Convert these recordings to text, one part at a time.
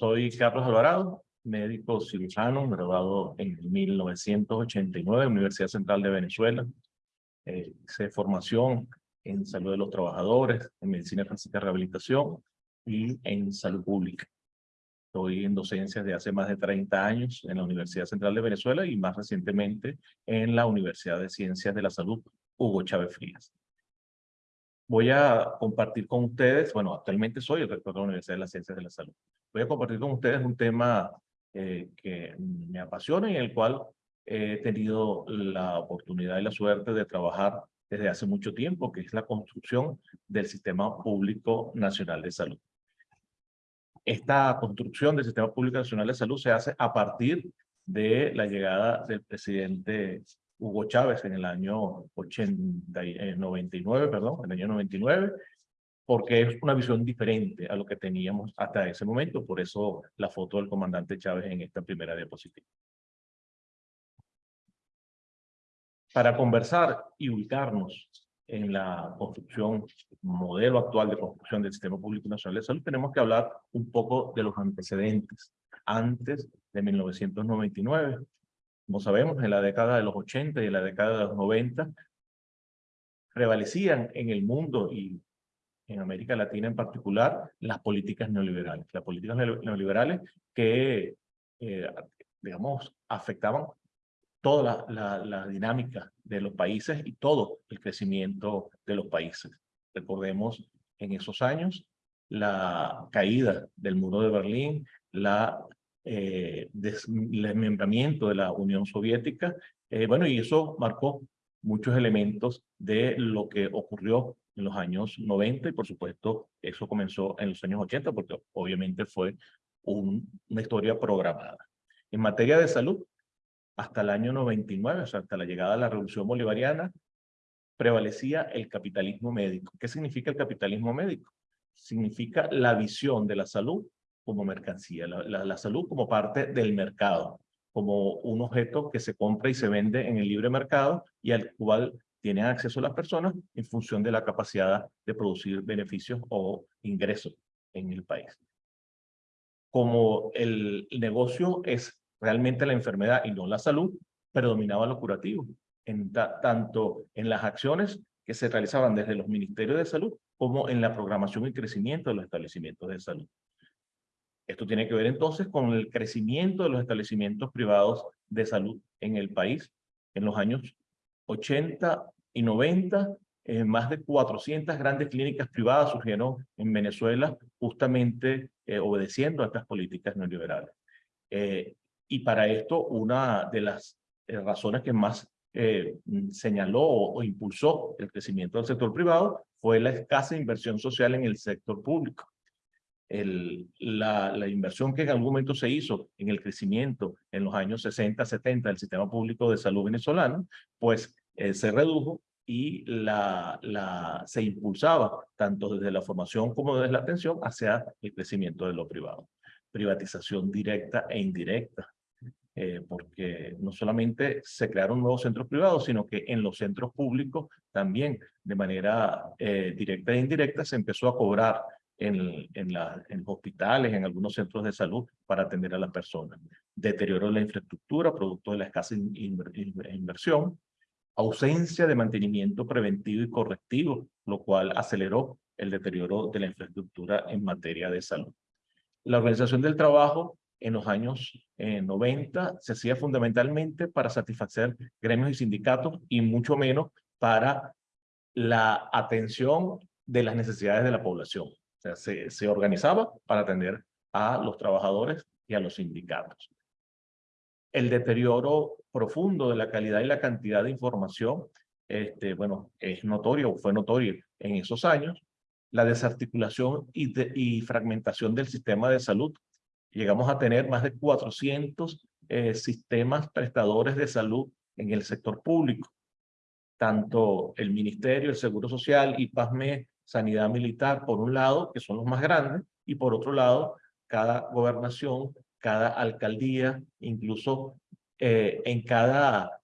Soy Carlos Alvarado, médico cirujano, graduado en 1989 en la Universidad Central de Venezuela. Eh, hice formación en salud de los trabajadores, en medicina física y rehabilitación y en salud pública. Estoy en docencia de hace más de 30 años en la Universidad Central de Venezuela y más recientemente en la Universidad de Ciencias de la Salud Hugo Chávez Frías. Voy a compartir con ustedes, bueno, actualmente soy el rector de la Universidad de las Ciencias de la Salud. Voy a compartir con ustedes un tema eh, que me apasiona y en el cual he tenido la oportunidad y la suerte de trabajar desde hace mucho tiempo, que es la construcción del Sistema Público Nacional de Salud. Esta construcción del Sistema Público Nacional de Salud se hace a partir de la llegada del presidente Hugo Chávez en el año 80, 99, eh, perdón, en el año 99, porque es una visión diferente a lo que teníamos hasta ese momento, por eso la foto del comandante Chávez en esta primera diapositiva. Para conversar y ubicarnos en la construcción, modelo actual de construcción del Sistema Público Nacional de Salud, tenemos que hablar un poco de los antecedentes antes de 1999. Como sabemos, en la década de los 80 y en la década de los 90, prevalecían en el mundo y en América Latina en particular, las políticas neoliberales. Las políticas neoliberales que, eh, digamos, afectaban toda la, la, dinámica de los países y todo el crecimiento de los países. Recordemos en esos años la caída del muro de Berlín, la eh, desmembramiento de la Unión Soviética, eh, bueno, y eso marcó muchos elementos de lo que ocurrió en los años 90 y por supuesto eso comenzó en los años 80 porque obviamente fue una historia programada. En materia de salud, hasta el año 99, o sea, hasta la llegada de la revolución bolivariana, prevalecía el capitalismo médico. ¿Qué significa el capitalismo médico? Significa la visión de la salud como mercancía, la, la salud como parte del mercado, como un objeto que se compra y se vende en el libre mercado y al cual tienen acceso las personas en función de la capacidad de producir beneficios o ingresos en el país. Como el negocio es realmente la enfermedad y no la salud, predominaba lo curativo, en tanto en las acciones que se realizaban desde los ministerios de salud como en la programación y crecimiento de los establecimientos de salud. Esto tiene que ver entonces con el crecimiento de los establecimientos privados de salud en el país en los años 80 y 90, eh, más de 400 grandes clínicas privadas surgieron en Venezuela justamente eh, obedeciendo a estas políticas neoliberales. Eh, y para esto, una de las razones que más señaló o, impulsó el crecimiento del sector privado fue la escasa inversión social en el sector público. El, la, la, inversión que en algún momento se hizo en el crecimiento en los años 60, 70 del sistema público de salud venezolano, pues eh, se redujo y la, la, se impulsaba tanto desde la formación como desde la atención hacia el crecimiento de lo privado. Privatización directa e indirecta, eh, porque no solamente se crearon nuevos centros privados, sino que en los centros públicos también de manera eh, directa e indirecta se empezó a cobrar en, en, la, en hospitales, en algunos centros de salud para atender a las personas. Deterioro de la infraestructura, producto de la escasa inversión, ausencia de mantenimiento preventivo y correctivo, lo cual aceleró el deterioro de la infraestructura en materia de salud. La organización del trabajo en los años 90 eh, se hacía fundamentalmente para satisfacer gremios y sindicatos y mucho menos para la atención de las necesidades de la población. O se, organizaba para atender a los trabajadores y a los sindicatos el deterioro profundo de la calidad y la cantidad de información, este, bueno, es notorio, fue notorio en esos años, la desarticulación y, y fragmentación del sistema de salud. Llegamos a tener más de 400 eh, sistemas prestadores de salud en el sector público. Tanto el Ministerio, el Seguro Social y PASME, Sanidad Militar, por un lado, que son los más grandes, y por otro lado, cada gobernación cada alcaldía, incluso eh, en cada,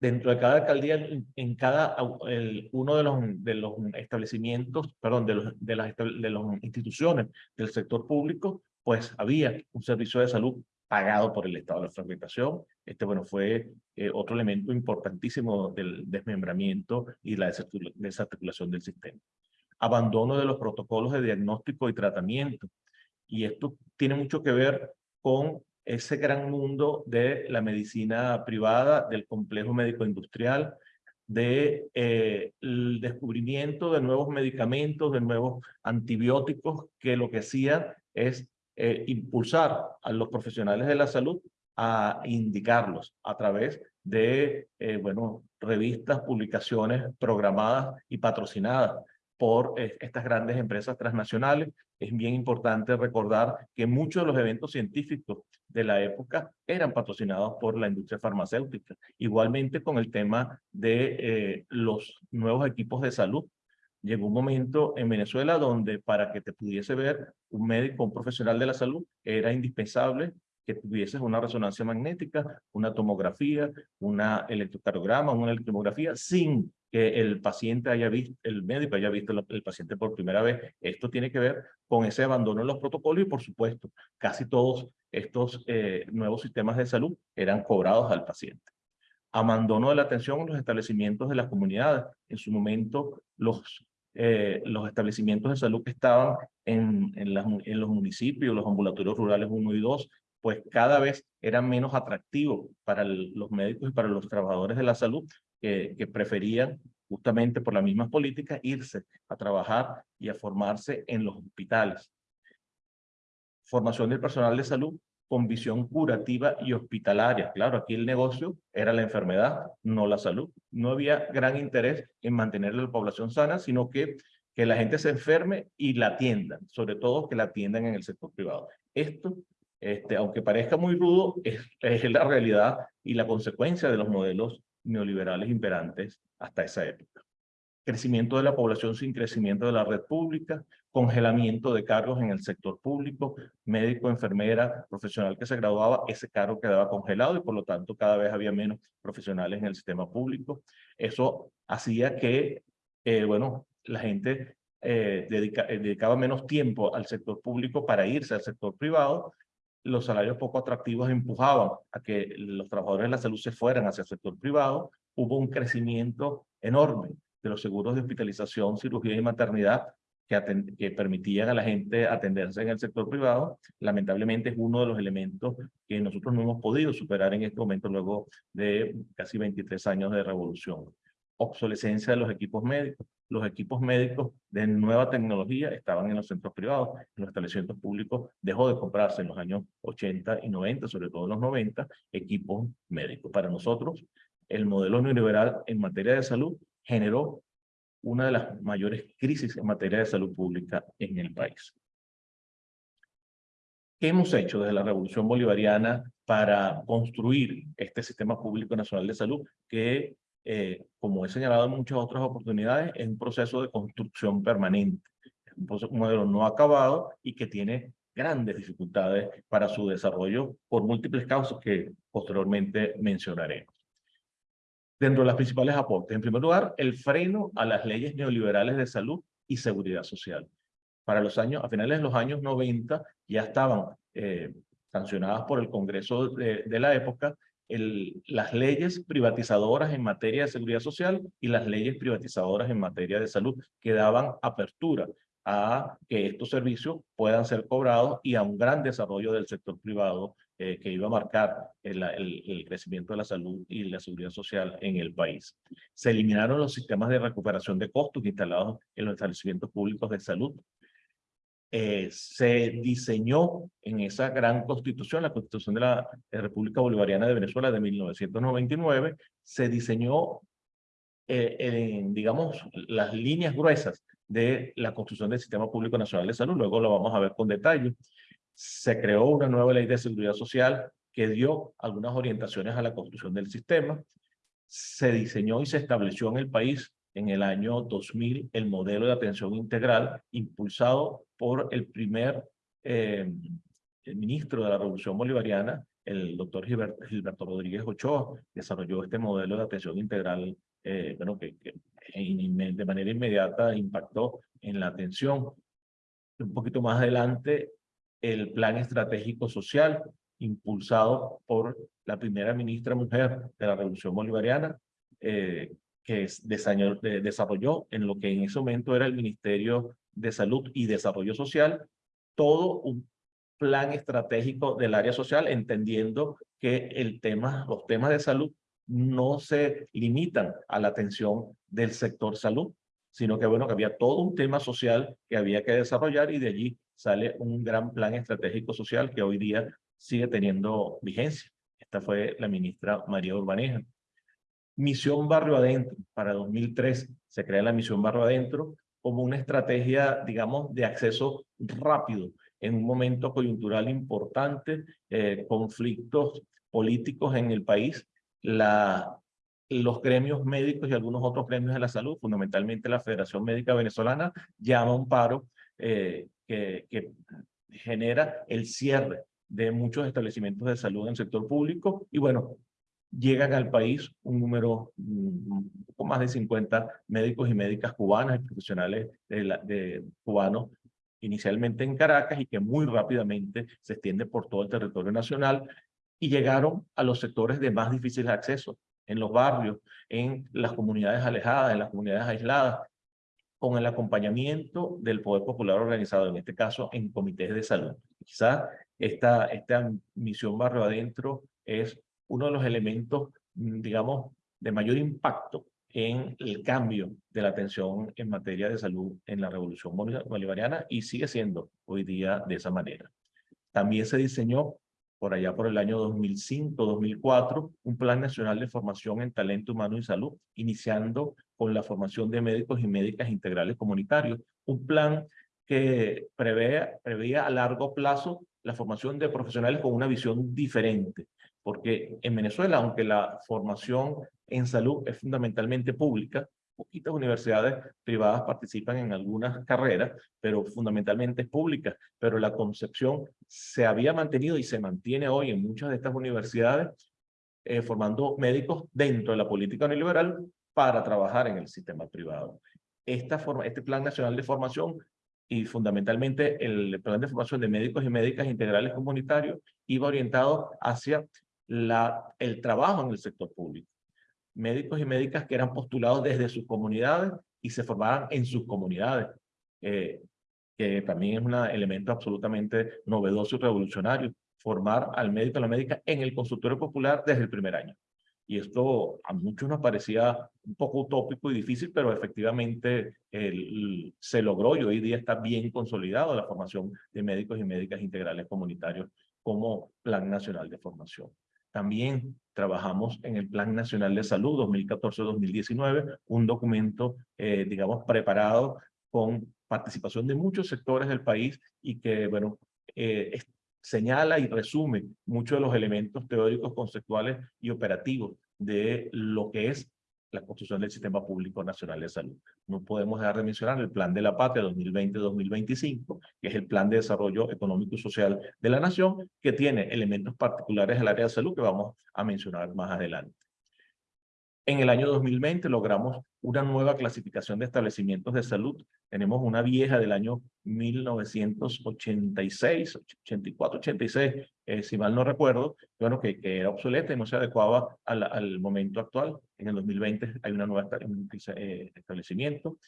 dentro de cada alcaldía, en, cada el, uno de los, de los establecimientos, perdón, de, los, de, las, de las instituciones del sector público, pues había un servicio de salud pagado por el Estado. La fragmentación, este, bueno, fue eh, otro elemento importantísimo del desmembramiento y la desarticulación del sistema. Abandono de los protocolos de diagnóstico y tratamiento. Y esto tiene mucho que ver con ese gran mundo de la medicina privada, del complejo médico-industrial, del de, el descubrimiento de nuevos medicamentos, de nuevos antibióticos, que lo que hacían es eh, impulsar a los profesionales de la salud a indicarlos a través de, eh, bueno, revistas, publicaciones programadas y patrocinadas por eh, estas grandes empresas transnacionales. Es bien importante recordar que muchos de los eventos científicos de la época eran patrocinados por la industria farmacéutica. Igualmente con el tema de los nuevos equipos de salud llegó un momento en Venezuela donde para que te pudiese ver un médico, un profesional de la salud, era indispensable que tuvieses una resonancia magnética, una tomografía, una electrocardiograma, una electromografía, sin que el paciente haya visto, el médico haya visto el, paciente por primera vez. Esto tiene que ver con ese abandono en los protocolos y, por supuesto, casi todos estos eh, nuevos sistemas de salud eran cobrados al paciente abandono de la atención en los establecimientos de las comunidades. En su momento, los eh, los establecimientos de salud que estaban en, en, en, los municipios, los ambulatorios rurales 1 y 2, pues cada vez eran menos atractivos para los médicos y para los trabajadores de la salud que, preferían justamente por las mismas políticas irse a trabajar y a formarse en los hospitales. Formación del personal de salud con visión curativa y hospitalaria. Claro, aquí el negocio era la enfermedad, no la salud. No había gran interés en mantener la población sana, sino que, que la gente se enferme y la atiendan, sobre todo que la atiendan en el sector privado. Esto, este, aunque parezca muy rudo, es, la realidad y la consecuencia de los modelos neoliberales imperantes hasta esa época crecimiento de la población sin crecimiento de la red pública, congelamiento de cargos en el sector público, médico, enfermera, profesional que se graduaba, ese cargo quedaba congelado y por lo tanto cada vez había menos profesionales en el sistema público. Eso hacía que, eh, bueno, la gente eh, eh, dedicaba menos tiempo al sector público para irse al sector privado, los salarios poco atractivos empujaban a que los trabajadores de la salud se fueran hacia el sector privado, hubo un crecimiento enorme de los seguros de hospitalización, cirugía y maternidad que, que, permitían a la gente atenderse en el sector privado, lamentablemente es uno de los elementos que nosotros no hemos podido superar en este momento luego de casi 23 años de revolución. Obsolescencia de los equipos médicos. Los equipos médicos de nueva tecnología estaban en los centros privados, en los establecimientos públicos dejó de comprarse en los años 80 y 90, sobre todo en los 90, equipos médicos. Para nosotros, el modelo neoliberal en materia de salud generó una de las mayores crisis en materia de salud pública en el país. ¿Qué hemos hecho desde la Revolución Bolivariana para construir este sistema público nacional de salud que, eh, como he señalado en muchas otras oportunidades, es un proceso de construcción permanente, un modelo no acabado y que tiene grandes dificultades para su desarrollo por múltiples causas que posteriormente mencionaremos dentro de las principales aportes. En primer lugar, el freno a las leyes neoliberales de salud y seguridad social. Para los años, a finales de los años 90, ya estaban eh, sancionadas por el Congreso de, de la época las leyes privatizadoras en materia de seguridad social y las leyes privatizadoras en materia de salud, que daban apertura a que estos servicios puedan ser cobrados y a un gran desarrollo del sector privado eh, que iba a marcar el, el, crecimiento de la salud y la seguridad social en el país. Se eliminaron los sistemas de recuperación de costos instalados en los establecimientos públicos de salud. Eh, se diseñó en esa gran constitución, la constitución de la República Bolivariana de Venezuela de 1999, se diseñó, eh, en, digamos, las líneas gruesas de la construcción del Sistema Público Nacional de Salud. Luego lo vamos a ver con detalle. Se creó una nueva ley de seguridad social que dio algunas orientaciones a la construcción del sistema. Se diseñó y se estableció en el país en el año 2000 el modelo de atención integral impulsado por el primer eh, ministro de la Revolución Bolivariana, el doctor Gilberto, Rodríguez Ochoa, desarrolló este modelo de atención integral, eh, bueno, que, que de manera inmediata impactó en la atención. Un poquito más adelante, el Plan Estratégico Social, impulsado por la primera ministra mujer de la Revolución Bolivariana, eh, que desarrolló en lo que en ese momento era el Ministerio de Salud y Desarrollo Social, todo un plan estratégico del área social, entendiendo que los temas de salud no se limitan a la atención del sector salud, sino que bueno, que había todo un tema social que había que desarrollar y de allí sale un gran plan estratégico social que hoy día sigue teniendo vigencia. Esta fue la ministra María Urbaneja. Misión Barrio Adentro, para 2003 se crea la Misión Barrio Adentro como una estrategia, digamos, de acceso rápido en un momento coyuntural importante, eh, conflictos políticos en el país, la, los gremios médicos y algunos otros gremios de la salud, fundamentalmente la Federación Médica Venezolana, llama un paro eh, que, que genera el cierre de muchos establecimientos de salud en el sector público. Y bueno, llegan al país un número mm, un poco más de 50 médicos y médicas cubanas y profesionales de, de cubanos inicialmente en Caracas y que muy rápidamente se extiende por todo el territorio nacional y llegaron a los sectores de más difícil acceso, en los barrios, en las comunidades alejadas, en las comunidades aisladas, con el acompañamiento del Poder Popular organizado, en este caso en comités de salud. Quizás esta, esta misión barrio adentro es uno de los elementos, mm, digamos, de mayor impacto en el cambio de la atención en materia de salud en la revolución bolivariana y sigue siendo hoy día de esa manera. También se diseñó por allá por el año 2005-2004 un plan nacional de formación en talento humano y salud, iniciando con la formación de médicos y médicas integrales comunitarios, un plan que prevé, preveía a largo plazo la formación de profesionales con una visión diferente, porque en Venezuela, aunque la formación en salud es fundamentalmente pública, poquitas universidades privadas participan en algunas carreras, pero fundamentalmente es pública. Pero la concepción se había mantenido y se mantiene hoy en muchas de estas universidades eh, formando médicos dentro de la política neoliberal para trabajar en el sistema privado. Esta forma, este Plan Nacional de Formación y fundamentalmente el Plan de Formación de Médicos y Médicas Integrales Comunitarios iba orientado hacia la, el trabajo en el sector público. Médicos y médicas que eran postulados desde sus comunidades y se formaban en sus comunidades, eh, que también es un elemento absolutamente novedoso y revolucionario, formar al médico y la médica en el consultorio popular desde el primer año. Y esto a muchos nos parecía un poco utópico y difícil, pero efectivamente el, se logró y hoy día está bien consolidado la formación de médicos y médicas integrales comunitarios como Plan Nacional de Formación. También trabajamos en el Plan Nacional de Salud 2014-2019, un documento, eh, digamos, preparado con participación de muchos sectores del país y que, bueno, eh, señala y resume muchos de los elementos teóricos, conceptuales y operativos de lo que es la construcción del Sistema Público Nacional de Salud. No podemos dejar de mencionar el Plan de la Patria 2020-2025, que es el Plan de Desarrollo Económico y Social de la Nación, que tiene elementos particulares del área de salud que vamos a mencionar más adelante. En el año 2020 logramos una nueva clasificación de establecimientos de salud. Tenemos una vieja del año 1986, 84, 86, si mal no recuerdo, bueno, que, que, era obsoleta y no se adecuaba al, al, momento actual. En el 2020 hay una nueva eh, establecimiento.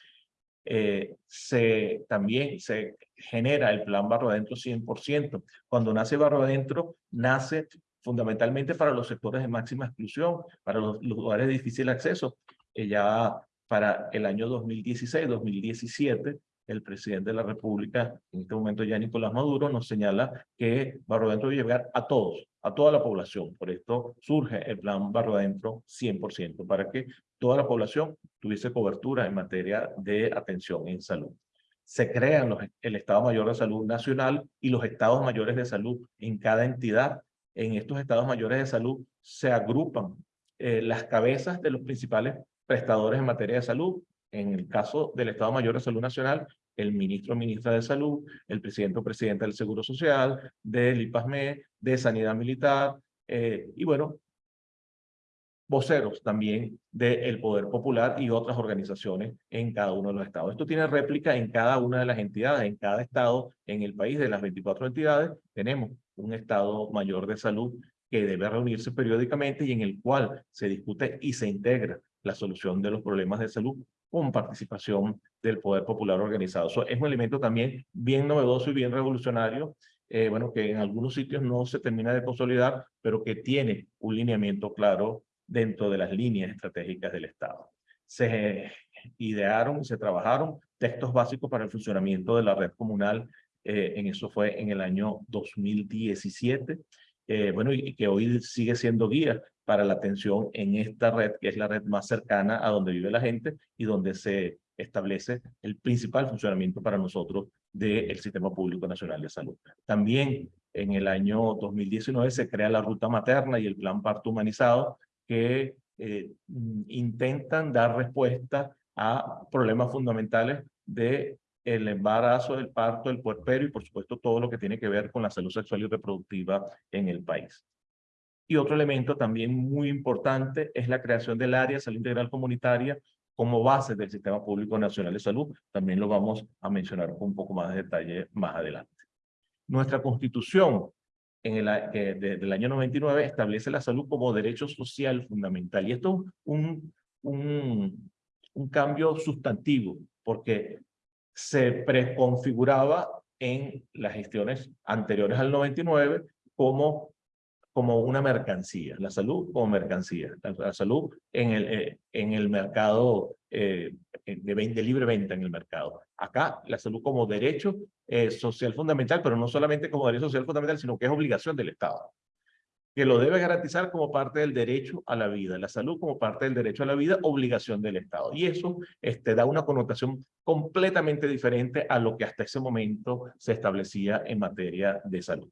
Eh, se, también se genera el plan Barro Adentro 100%. Cuando nace Barro Adentro, nace fundamentalmente para los sectores de máxima exclusión, para los, lugares de difícil acceso. Eh, ya para el año 2016-2017, el presidente de la República, en este momento ya Nicolás Maduro, nos señala que Barro Adentro debe llegar a todos, a toda la población. Por esto surge el plan Barro Adentro 100%, para que toda la población tuviese cobertura en materia de atención en salud. Se crean los, el Estado Mayor de Salud Nacional y los Estados Mayores de Salud en cada entidad en estos estados mayores de salud se agrupan eh, las cabezas de los principales prestadores en materia de salud. En el caso del Estado Mayor de Salud Nacional, el ministro o ministra de Salud, el presidente o presidenta del Seguro Social, del IPASME, de Sanidad Militar, eh, y bueno, voceros también del Poder Popular y otras organizaciones en cada uno de los estados. Esto tiene réplica en cada una de las entidades, en cada estado en el país de las 24 entidades tenemos un estado mayor de salud que debe reunirse periódicamente y en el cual se discute y se integra la solución de los problemas de salud con participación del Poder Popular organizado. Eso es un elemento también bien novedoso y bien revolucionario, eh, bueno, que en algunos sitios no se termina de consolidar, pero que tiene un lineamiento claro dentro de las líneas estratégicas del Estado. Se idearon y se trabajaron textos básicos para el funcionamiento de la red comunal, eh, en eso fue en el año 2017, eh, bueno, y, que hoy sigue siendo guía para la atención en esta red, que es la red más cercana a donde vive la gente y donde se establece el principal funcionamiento para nosotros del Sistema Público Nacional de Salud. También en el año 2019 se crea la ruta materna y el plan parto humanizado, que eh, intentan dar respuesta a problemas fundamentales de el embarazo, el parto, el puerperio y por supuesto todo lo que tiene que ver con la salud sexual y reproductiva en el país. Y otro elemento también muy importante es la creación del área de salud integral comunitaria como base del Sistema Público Nacional de Salud. También lo vamos a mencionar con un poco más de detalle más adelante. Nuestra constitución en el, que del año 99 establece la salud como derecho social fundamental. Y esto es un, un, un cambio sustantivo, porque se preconfiguraba en las gestiones anteriores al 99 como, como una mercancía, la salud como mercancía, la, salud en el, eh, en el mercado eh, de, libre venta en el mercado. Acá la salud como derecho eh, social fundamental, pero no solamente como derecho social fundamental, sino que es obligación del Estado que lo debe garantizar como parte del derecho a la vida, la salud como parte del derecho a la vida, obligación del Estado. Y eso este, da una connotación completamente diferente a lo que hasta ese momento se establecía en materia de salud.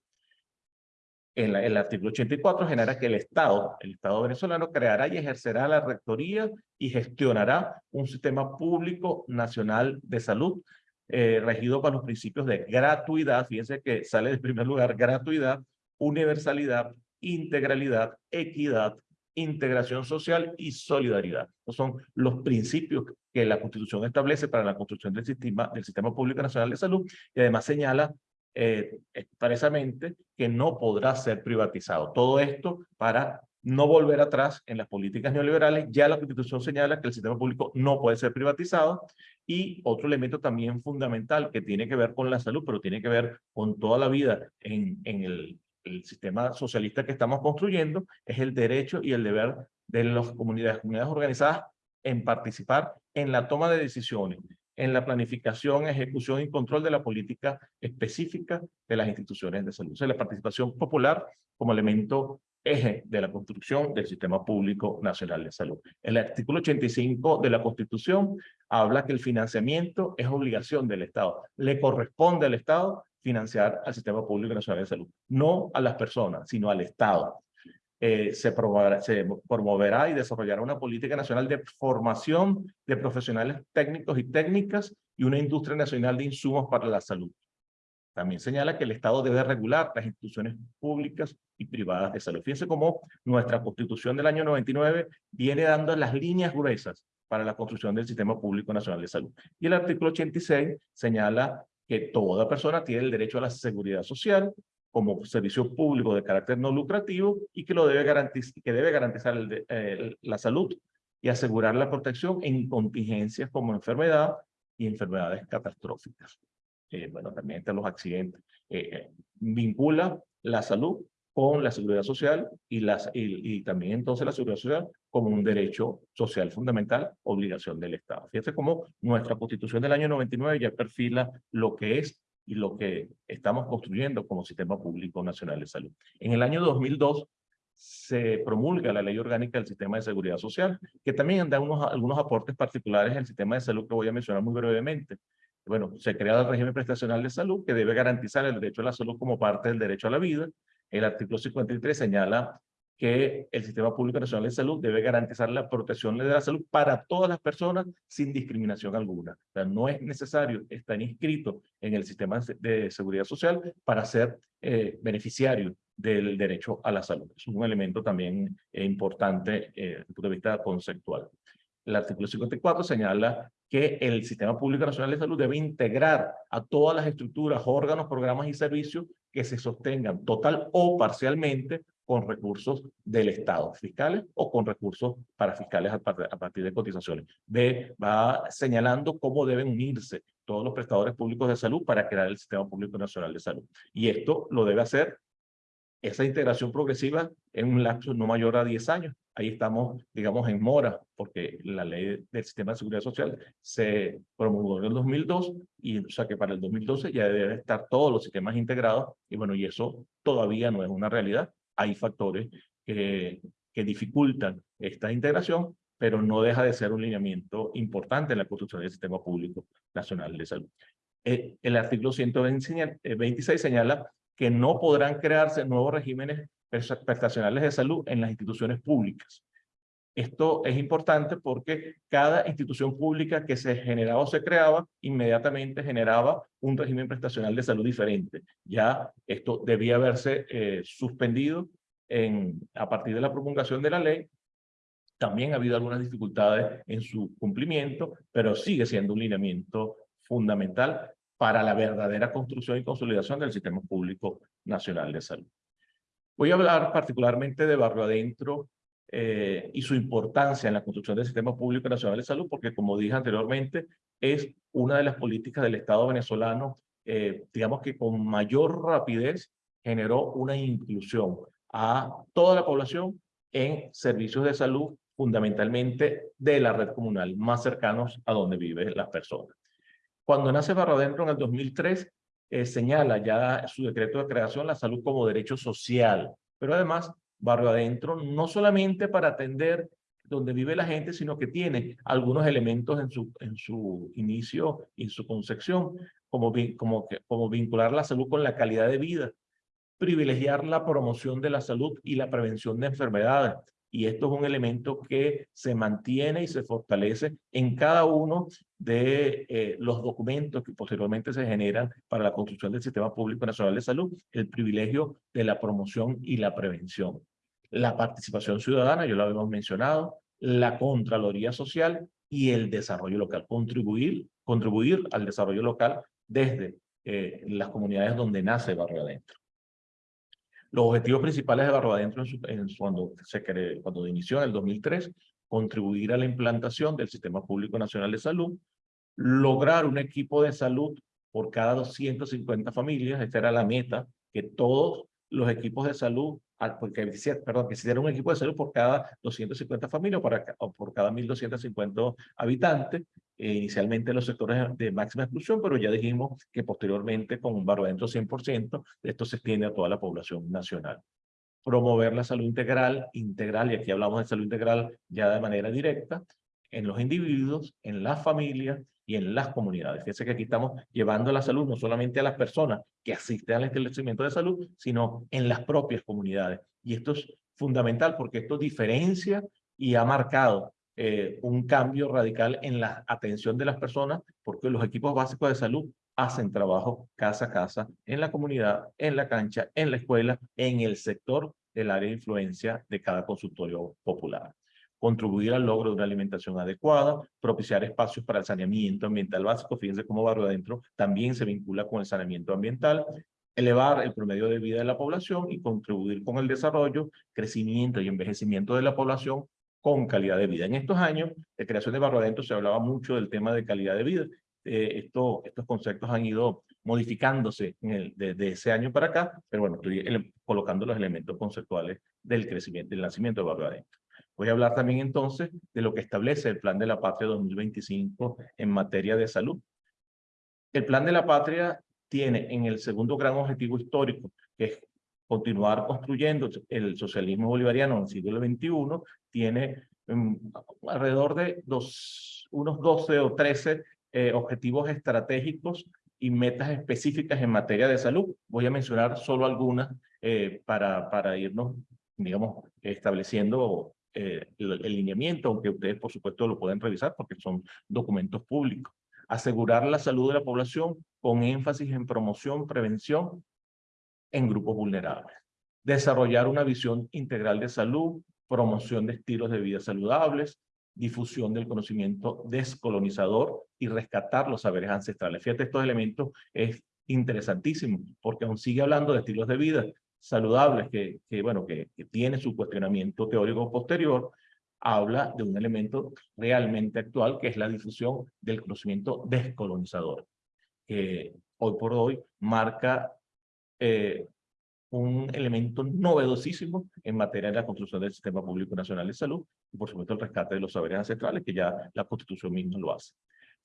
En el artículo 84 genera que el Estado, el Estado venezolano, creará y ejercerá la rectoría y gestionará un sistema público nacional de salud eh, regido por los principios de gratuidad, fíjense que sale en primer lugar gratuidad, universalidad, integralidad, equidad, integración social y solidaridad. Estos son los principios que la Constitución establece para la construcción del sistema, del sistema Público Nacional de Salud y además señala eh, expresamente que no podrá ser privatizado. Todo esto para no volver atrás en las políticas neoliberales. Ya la Constitución señala que el sistema público no puede ser privatizado. Y otro elemento también fundamental que tiene que ver con la salud, pero tiene que ver con toda la vida en, en el el sistema socialista que estamos construyendo es el derecho y el deber de las comunidades, organizadas en participar en la toma de decisiones, en la planificación, ejecución y control de la política específica de las instituciones de salud. O sea, la participación popular como elemento eje de la construcción del Sistema Público Nacional de Salud. El artículo 85 de la Constitución habla que el financiamiento es obligación del Estado. Le corresponde al Estado financiar al Sistema Público Nacional de Salud. No a las personas, sino al Estado. Eh, se, promoverá, se promoverá y desarrollará una política nacional de formación de profesionales técnicos y técnicas y una industria nacional de insumos para la salud. También señala que el Estado debe regular las instituciones públicas y privadas de salud. Fíjense cómo nuestra Constitución del año 99 viene dando las líneas gruesas para la construcción del Sistema Público Nacional de Salud. Y el artículo 86 señala que toda persona tiene el derecho a la seguridad social como servicio público de carácter no lucrativo y que, lo debe, garantizar, que debe garantizar el, la salud y asegurar la protección en contingencias como enfermedad y enfermedades catastróficas. Eh, bueno, también entre los accidentes. Eh, eh, vincula la salud con la seguridad social y, las, y, también entonces la seguridad social como un derecho social fundamental, obligación del Estado. Fíjate cómo nuestra constitución del año 99 ya perfila lo que es y lo que estamos construyendo como Sistema Público Nacional de Salud. En el año 2002 se promulga la Ley Orgánica del Sistema de Seguridad Social, que también da unos, algunos aportes particulares al sistema de salud que voy a mencionar muy brevemente. Bueno, se crea el régimen prestacional de salud que debe garantizar el derecho a la salud como parte del derecho a la vida, el artículo 53 señala que el Sistema Público Nacional de Salud debe garantizar la protección de la salud para todas las personas sin discriminación alguna. O sea, no es necesario estar inscrito en el sistema de seguridad social para ser eh, beneficiario del derecho a la salud. Es un elemento también eh, importante eh, desde el punto de vista conceptual. El artículo 54 señala que el Sistema Público Nacional de Salud debe integrar a todas las estructuras, órganos, programas y servicios que se sostengan total o parcialmente con recursos del Estado, fiscales o con recursos para fiscales a partir de cotizaciones. B, va señalando cómo deben unirse todos los prestadores públicos de salud para crear el Sistema Público Nacional de Salud. Y esto lo debe hacer esa integración progresiva en un lapso no mayor a 10 años. Ahí estamos, digamos, en mora, porque la ley del sistema de seguridad social se promulgó en el 2002, y o sea que para el 2012 ya deben estar todos los sistemas integrados, y bueno, y eso todavía no es una realidad. Hay factores que, que dificultan esta integración, pero no deja de ser un lineamiento importante en la construcción del Sistema Público Nacional de Salud. Eh, el artículo 126 señala que no podrán crearse nuevos regímenes prestacionales de salud en las instituciones públicas. Esto es importante porque cada institución pública que se generaba o se creaba, inmediatamente generaba un régimen prestacional de salud diferente. Ya esto debía haberse eh, suspendido en, a partir de la promulgación de la ley. También ha habido algunas dificultades en su cumplimiento, pero sigue siendo un lineamiento fundamental para la verdadera construcción y consolidación del Sistema Público Nacional de Salud. Voy a hablar particularmente de Barrio Adentro eh, y su importancia en la construcción del Sistema Público Nacional de Salud, porque como dije anteriormente, es una de las políticas del Estado venezolano, eh, digamos que con mayor rapidez generó una inclusión a toda la población en servicios de salud, fundamentalmente de la red comunal, más cercanos a donde viven las personas. Cuando nace Barro Adentro en el 2003, eh, señala ya su decreto de creación la salud como derecho social, pero además Barrio Adentro no solamente para atender donde vive la gente, sino que tiene algunos elementos en su, en su inicio y en su concepción, como, como, como vincular la salud con la calidad de vida, privilegiar la promoción de la salud y la prevención de enfermedades, y esto es un elemento que se mantiene y se fortalece en cada uno de eh, los documentos que posteriormente se generan para la construcción del Sistema Público Nacional de Salud, el privilegio de la promoción y la prevención. La participación ciudadana, yo lo habíamos mencionado, la Contraloría Social y el desarrollo local, contribuir, contribuir al desarrollo local desde eh, las comunidades donde nace Barrio Adentro. Los objetivos principales de Barro Adentro en cuando, se cuando inició en el 2003, contribuir a la implantación del Sistema Público Nacional de Salud, lograr un equipo de salud por cada 250 familias, esta era la meta, que todos los equipos de salud, porque, perdón, que un equipo de salud por cada 250 familias o por cada 1.250 habitantes, eh, inicialmente en los sectores de máxima exclusión, pero ya dijimos que posteriormente con un barro adentro 100%, esto se extiende a toda la población nacional. Promover la salud integral, integral, y aquí hablamos de salud integral ya de manera directa, en los individuos, en las familias y en las comunidades. Fíjense que aquí estamos llevando la salud no solamente a las personas que asisten al establecimiento de salud, sino en las propias comunidades. Y esto es fundamental porque esto diferencia y ha marcado eh, un cambio radical en la atención de las personas, porque los equipos básicos de salud hacen trabajo casa a casa, en la comunidad, en la cancha, en la escuela, en el sector del área de influencia de cada consultorio popular. Contribuir al logro de una alimentación adecuada, propiciar espacios para el saneamiento ambiental básico, fíjense cómo Barrio Adentro también se vincula con el saneamiento ambiental, elevar el promedio de vida de la población y contribuir con el desarrollo, crecimiento y envejecimiento de la población con calidad de vida. En estos años de creación de Barro Adentro se hablaba mucho del tema de calidad de vida. Eh, esto, estos conceptos han ido modificándose en de, ese año para acá, pero bueno, estoy colocando los elementos conceptuales del crecimiento, del nacimiento de Barro Adentro. Voy a hablar también entonces de lo que establece el Plan de la Patria 2025 en materia de salud. El Plan de la Patria tiene en el segundo gran objetivo histórico, que es continuar construyendo el socialismo bolivariano en el siglo XXI, tiene um, alrededor de dos, unos 12 o 13 eh, objetivos estratégicos y metas específicas en materia de salud. Voy a mencionar solo algunas eh, para, para irnos, digamos, estableciendo eh, el, el lineamiento, aunque ustedes, por supuesto, lo pueden revisar porque son documentos públicos. Asegurar la salud de la población con énfasis en promoción, prevención en grupos vulnerables. desarrollar una visión integral de salud, promoción de estilos de vida saludables, difusión del conocimiento descolonizador y rescatar los saberes ancestrales. Fíjate, estos elementos es interesantísimo, porque aún sigue hablando de estilos de vida saludables que, que bueno, que, que tiene su cuestionamiento teórico posterior, habla de un elemento realmente actual, que es la difusión del conocimiento descolonizador, que hoy por hoy marca eh, un elemento novedosísimo en materia de la construcción del Sistema Público Nacional de Salud y, por supuesto, el rescate de los saberes ancestrales, que ya la Constitución misma lo hace.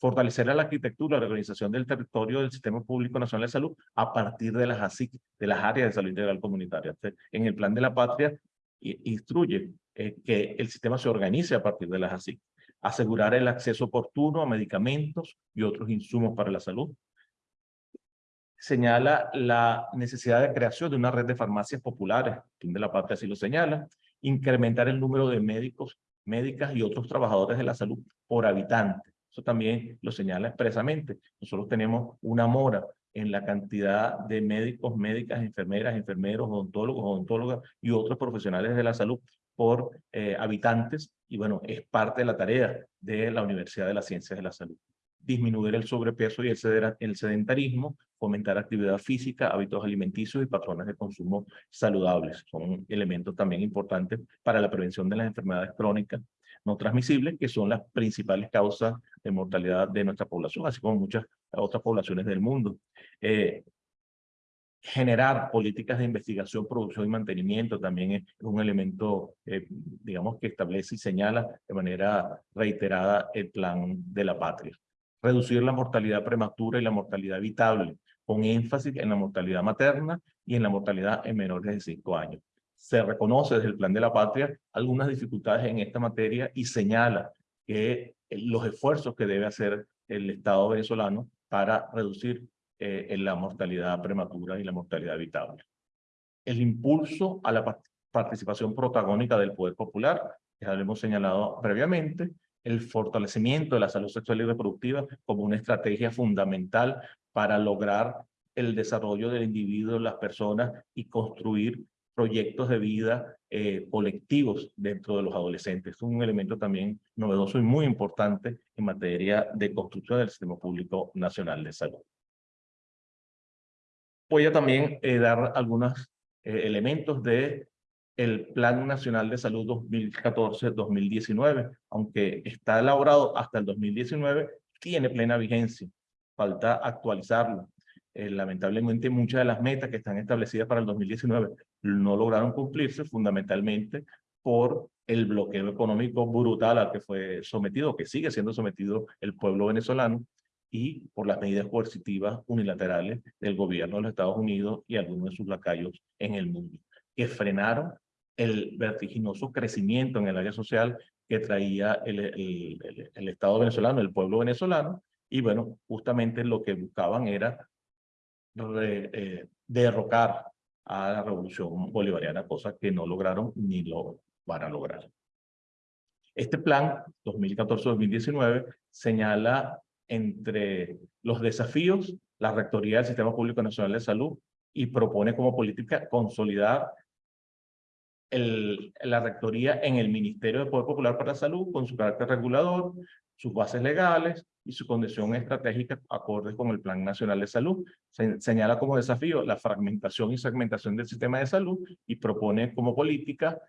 Fortalecer la arquitectura, la organización del territorio del Sistema Público Nacional de Salud a partir de las ASIC, de las áreas de salud integral comunitaria. En el Plan de la Patria instruye eh, que el sistema se organice a partir de las ASIC. Asegurar el acceso oportuno a medicamentos y otros insumos para la salud, señala la necesidad de creación de una red de farmacias populares, fin de la parte así lo señala, incrementar el número de médicos, médicas y otros trabajadores de la salud por habitante. Eso también lo señala expresamente. Nosotros tenemos una mora en la cantidad de médicos, médicas, enfermeras, enfermeros, odontólogos, odontólogas y otros profesionales de la salud por eh, habitantes. Y bueno, es parte de la tarea de la Universidad de las Ciencias de la Salud disminuir el sobrepeso y el sedentarismo, fomentar actividad física, hábitos alimenticios y patrones de consumo saludables. Son elementos también importantes para la prevención de las enfermedades crónicas no transmisibles, que son las principales causas de mortalidad de nuestra población, así como muchas otras poblaciones del mundo. Eh, generar políticas de investigación, producción y mantenimiento también es un elemento, eh, digamos, que establece y señala de manera reiterada el plan de la patria reducir la mortalidad prematura y la mortalidad evitable, con énfasis en la mortalidad materna y en la mortalidad en menores de 5 años. Se reconoce desde el Plan de la Patria algunas dificultades en esta materia y señala que los esfuerzos que debe hacer el Estado venezolano para reducir eh, la mortalidad prematura y la mortalidad evitable. El impulso a la participación protagónica del poder popular, ya lo hemos señalado previamente, el fortalecimiento de la salud sexual y reproductiva como una estrategia fundamental para lograr el desarrollo del individuo, las personas y construir proyectos de vida eh, colectivos dentro de los adolescentes. Es un elemento también novedoso y muy importante en materia de construcción del Sistema Público Nacional de Salud. Voy a también eh, dar algunos eh, elementos de el Plan Nacional de Salud 2014-2019, aunque está elaborado hasta el 2019, tiene plena vigencia. Falta actualizarlo. Eh, lamentablemente, muchas de las metas que están establecidas para el 2019 no lograron cumplirse, fundamentalmente por el bloqueo económico brutal al que fue sometido, que sigue siendo sometido el pueblo venezolano, y por las medidas coercitivas unilaterales del gobierno de los Estados Unidos y algunos de sus lacayos en el mundo, que frenaron el vertiginoso crecimiento en el área social que traía el, el, el, Estado venezolano, el pueblo venezolano, y bueno, justamente lo que buscaban era eh, derrocar a la revolución bolivariana, cosa que no lograron ni lo van a lograr. Este plan 2014-2019 señala entre los desafíos la Rectoría del Sistema Público Nacional de Salud y propone como política consolidar la rectoría en el Ministerio de Poder Popular para la Salud con su carácter regulador, sus bases legales y su condición estratégica acordes con el Plan Nacional de Salud. Se, señala como desafío la fragmentación y segmentación del sistema de salud y propone como política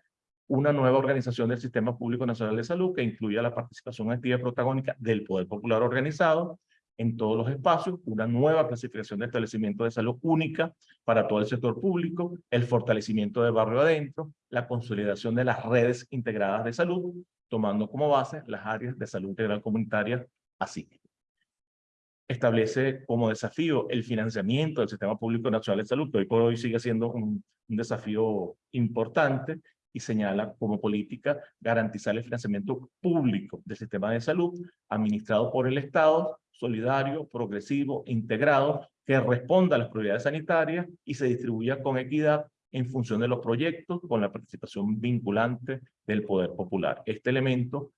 una nueva organización del Sistema Público Nacional de Salud que incluya la participación activa y protagónica del Poder Popular organizado, en todos los espacios, una nueva clasificación de establecimiento de salud única para todo el sector público, el fortalecimiento de barrio adentro, la consolidación de las redes integradas de salud, tomando como base las áreas de salud integral comunitaria así. Establece como desafío el financiamiento del Sistema Público Nacional de Salud, que hoy por hoy sigue siendo un, un desafío importante, y señala como política garantizar el financiamiento público del sistema de salud administrado por el Estado, solidario, progresivo, integrado, que responda a las prioridades sanitarias y se distribuya con equidad en función de los proyectos con la participación vinculante del poder popular. Este elemento,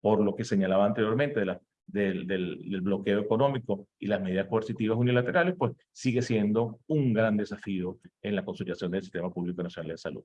por lo que señalaba anteriormente del, bloqueo económico y las medidas coercitivas unilaterales, pues sigue siendo un gran desafío en la consolidación del Sistema Público Nacional de Salud.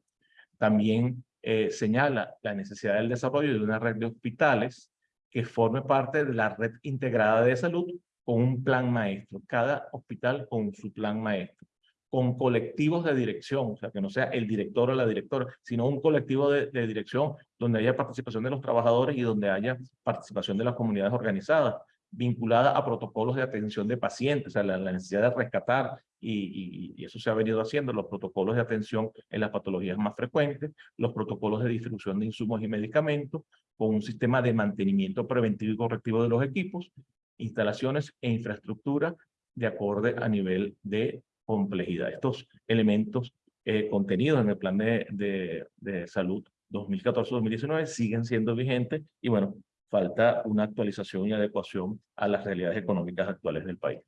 También eh, señala la necesidad del desarrollo de una red de hospitales que forme parte de la red integrada de salud con un plan maestro, cada hospital con su plan maestro con colectivos de dirección, o sea, que no sea el director o la directora, sino un colectivo de, dirección donde haya participación de los trabajadores y donde haya participación de las comunidades organizadas, vinculada a protocolos de atención de pacientes, o sea, la, necesidad de rescatar, y, eso se ha venido haciendo, los protocolos de atención en las patologías más frecuentes, los protocolos de distribución de insumos y medicamentos, con un sistema de mantenimiento preventivo y correctivo de los equipos, instalaciones e infraestructura de acorde a nivel de complejidad. Estos elementos eh, contenidos en el plan de, de, de salud 2014-2019 siguen siendo vigentes y bueno, falta una actualización y adecuación a las realidades económicas actuales del país.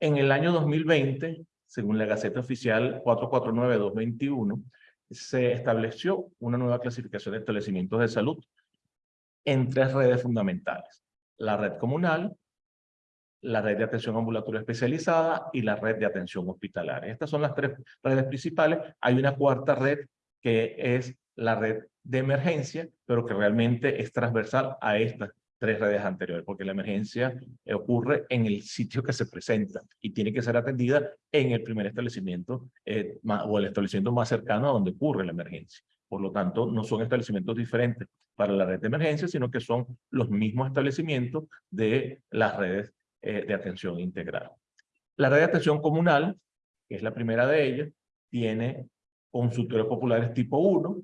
En el año 2020, según la Gaceta Oficial 449-2021, se estableció una nueva clasificación de establecimientos de salud en tres redes fundamentales. La red comunal, la red de atención ambulatoria especializada y la red de atención hospitalaria. Estas son las tres redes principales. Hay una cuarta red que es la red de emergencia, pero que realmente es transversal a estas tres redes anteriores, porque la emergencia ocurre en el sitio que se presenta y tiene que ser atendida en el primer establecimiento eh, o el establecimiento más cercano a donde ocurre la emergencia. Por lo tanto, no son establecimientos diferentes para la red de emergencia, sino que son los mismos establecimientos de las redes eh, de atención integral. La red de atención comunal, que es la primera de ellas, tiene consultorios populares tipo 1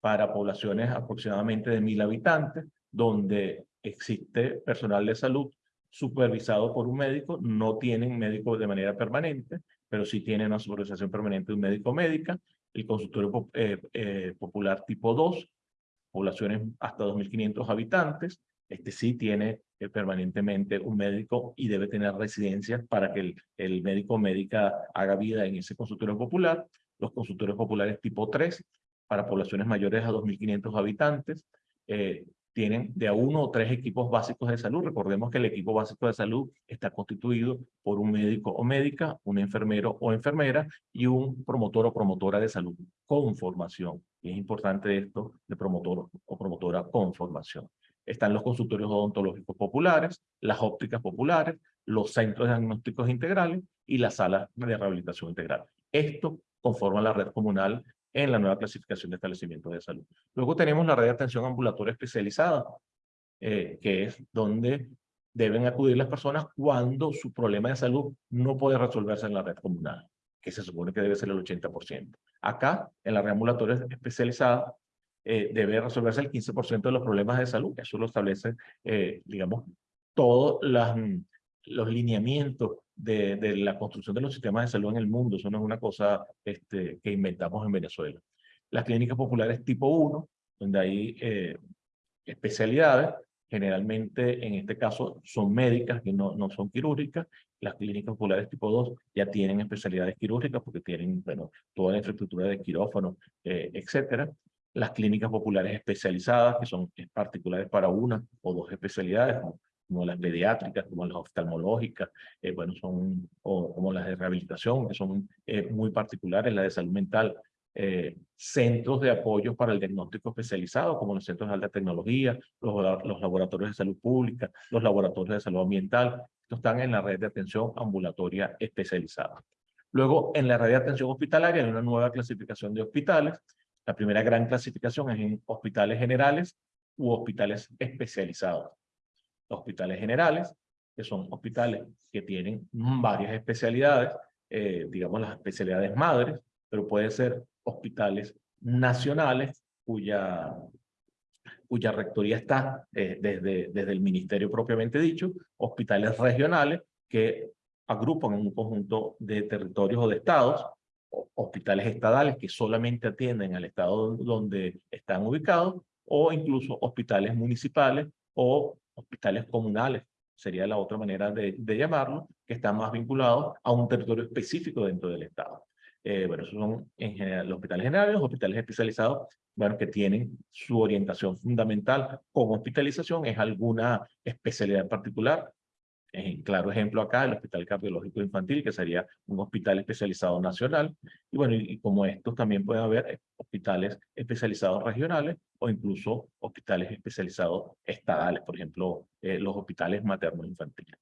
para poblaciones aproximadamente de mil habitantes, donde existe personal de salud supervisado por un médico, no tienen médicos de manera permanente, pero sí tienen una supervisación permanente de un médico médica, el consultorio eh, eh, popular tipo 2, poblaciones hasta 2.500 habitantes, este sí tiene permanentemente un médico y debe tener residencia para que el, el médico médica haga vida en ese consultorio popular. Los consultorios populares tipo 3, para poblaciones mayores a 2.500 habitantes, eh, tienen de a uno o tres equipos básicos de salud. Recordemos que el equipo básico de salud está constituido por un médico o médica, un enfermero o enfermera y un promotor o promotora de salud con formación. Y es importante esto de promotor o promotora con formación están los consultorios odontológicos populares, las ópticas populares, los centros diagnósticos integrales y las salas de rehabilitación integral. Esto conforma la red comunal en la nueva clasificación de establecimientos de salud. Luego tenemos la red de atención ambulatoria especializada, eh, que es donde deben acudir las personas cuando su problema de salud no puede resolverse en la red comunal, que se supone que debe ser el 80%. Acá, en la red ambulatoria especializada, eh, debe resolverse el 15% de los problemas de salud. Eso lo establece, eh, digamos, todos los lineamientos de, la construcción de los sistemas de salud en el mundo. Eso no es una cosa este, que inventamos en Venezuela. Las clínicas populares tipo 1, donde hay eh, especialidades, generalmente en este caso son médicas que no, no son quirúrgicas. Las clínicas populares tipo 2 ya tienen especialidades quirúrgicas porque tienen bueno, toda la infraestructura de quirófano, eh, etcétera las clínicas populares especializadas, que son particulares para una o dos especialidades, como, las pediátricas, como las oftalmológicas, eh, bueno, son, o como las de rehabilitación, que son eh, muy particulares, la de salud mental, eh, centros de apoyo para el diagnóstico especializado, como los centros de alta tecnología, los, los laboratorios de salud pública, los laboratorios de salud ambiental, estos están en la red de atención ambulatoria especializada. Luego, en la red de atención hospitalaria hay una nueva clasificación de hospitales, la primera gran clasificación es en hospitales generales u hospitales especializados. hospitales generales, que son hospitales que tienen varias especialidades, eh, digamos las especialidades madres, pero pueden ser hospitales nacionales cuya, cuya rectoría está eh, desde, desde el ministerio propiamente dicho, hospitales regionales que agrupan un conjunto de territorios o de estados, hospitales estadales que solamente atienden al estado donde están ubicados, o incluso hospitales municipales o hospitales comunales, sería la otra manera de, llamarlo, que están más vinculados a un territorio específico dentro del estado. Eh, bueno, esos son en general los hospitales generales, los hospitales especializados, bueno, que tienen su orientación fundamental con hospitalización es alguna especialidad particular. En claro ejemplo acá, el Hospital Cardiológico Infantil, que sería un hospital especializado nacional. Y bueno, y, como estos también puede haber eh, hospitales especializados regionales o incluso hospitales especializados estadales, por ejemplo, eh, los hospitales maternos infantiles.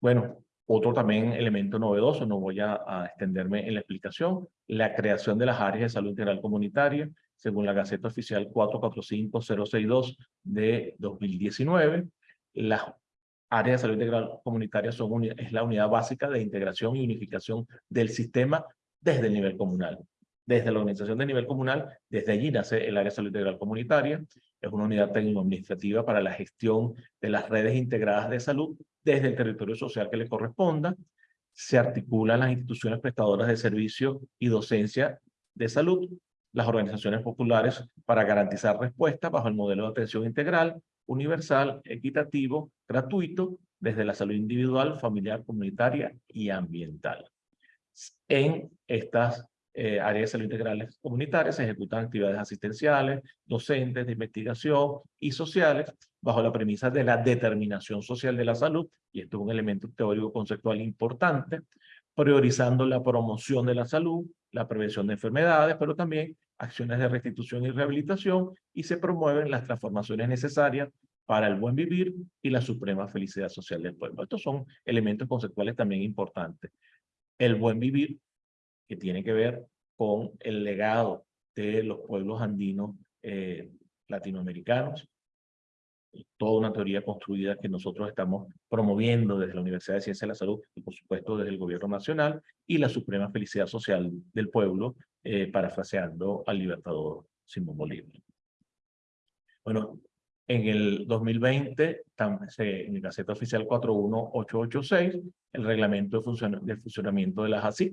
Bueno, otro también elemento novedoso, no voy a, extenderme en la explicación, la creación de las áreas de salud integral comunitaria, según la Gaceta Oficial 445062 de 2019. Las áreas de salud integral comunitaria son es la unidad básica de integración y unificación del sistema desde el nivel comunal. Desde la organización de nivel comunal, desde allí nace el área de salud integral comunitaria. Es una unidad técnico-administrativa para la gestión de las redes integradas de salud desde el territorio social que le corresponda. Se articulan las instituciones prestadoras de servicio y docencia de salud, las organizaciones populares para garantizar respuesta bajo el modelo de atención integral, universal, equitativo, gratuito, desde la salud individual, familiar, comunitaria y ambiental. En estas eh, áreas de salud integrales comunitarias se ejecutan actividades asistenciales, docentes, de investigación y sociales bajo la premisa de la determinación social de la salud, y esto es un elemento teórico conceptual importante, priorizando la promoción de la salud, la prevención de enfermedades, pero también acciones de restitución y rehabilitación, y se promueven las transformaciones necesarias para el buen vivir y la suprema felicidad social del pueblo. Estos son elementos conceptuales también importantes. El buen vivir, que tiene que ver con el legado de los pueblos andinos eh, latinoamericanos, toda una teoría construida que nosotros estamos promoviendo desde la Universidad de Ciencias de la Salud y por supuesto desde el gobierno nacional y la suprema felicidad social del pueblo, eh, parafraseando al libertador Simón Bolívar. Bueno, en el 2020, en el Gaceta Oficial 41886, el reglamento de, funcionamiento de la ASIC,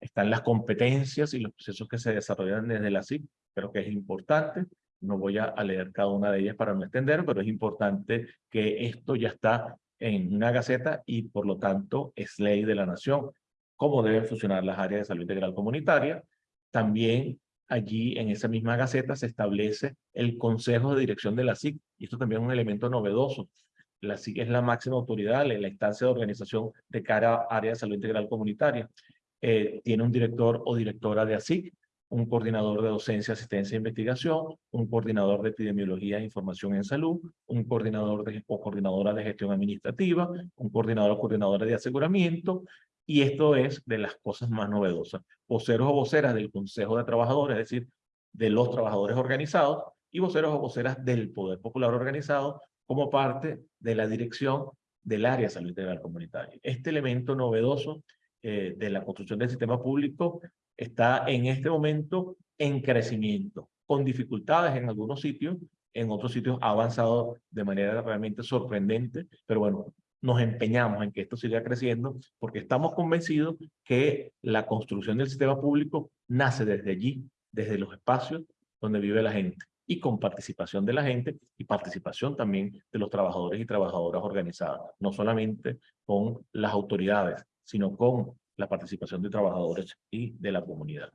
están las competencias y los procesos que se desarrollan desde la ASIC, pero que es importante. No voy a, leer cada una de ellas para no extender, pero es importante que esto ya está en una gaceta y por lo tanto es ley de la nación. Cómo deben funcionar las áreas de salud integral comunitaria. También allí en esa misma gaceta se establece el consejo de dirección de la SIC. Y esto también es un elemento novedoso. La SIC es la máxima autoridad, la instancia de organización de cara a área de salud integral comunitaria. Eh, tiene un director o directora de ASIC, un coordinador de docencia, asistencia e investigación, un coordinador de epidemiología e información en salud, un coordinador o coordinadora de gestión administrativa, un coordinador o coordinadora de aseguramiento, y esto es de las cosas más novedosas. Voceros o voceras del Consejo de Trabajadores, es decir, de los trabajadores organizados, y voceros o voceras del Poder Popular Organizado como parte de la dirección del área de salud integral comunitaria. Este elemento novedoso eh, de la construcción del sistema público está en este momento en crecimiento, con dificultades en algunos sitios, en otros sitios ha avanzado de manera realmente sorprendente, pero bueno, nos empeñamos en que esto siga creciendo porque estamos convencidos que la construcción del sistema público nace desde allí, desde los espacios donde vive la gente y con participación de la gente y participación también de los trabajadores y trabajadoras organizadas, no solamente con las autoridades, sino con la participación de trabajadores y de la comunidad.